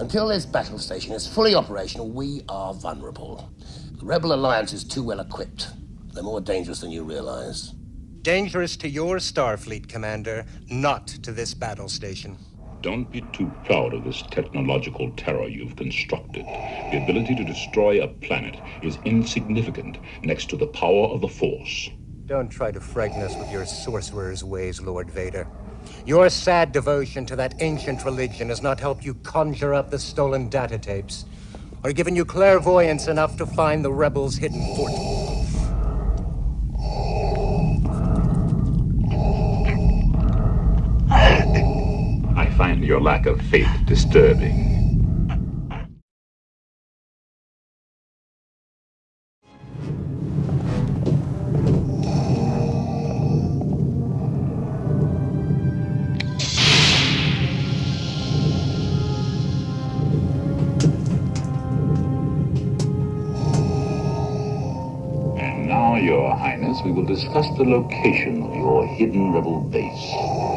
Until this battle station is fully operational, we are vulnerable. The Rebel Alliance is too well equipped. They're more dangerous than you realize. Dangerous to your Starfleet, Commander, not to this battle station. Don't be too proud of this technological terror you've constructed. The ability to destroy a planet is insignificant next to the power of the Force. Don't try to frighten us with your sorcerer's ways, Lord Vader. Your sad devotion to that ancient religion has not helped you conjure up the stolen data tapes, or given you clairvoyance enough to find the rebels' hidden fort. I find your lack of faith disturbing. Now, Your Highness, we will discuss the location of your hidden rebel base.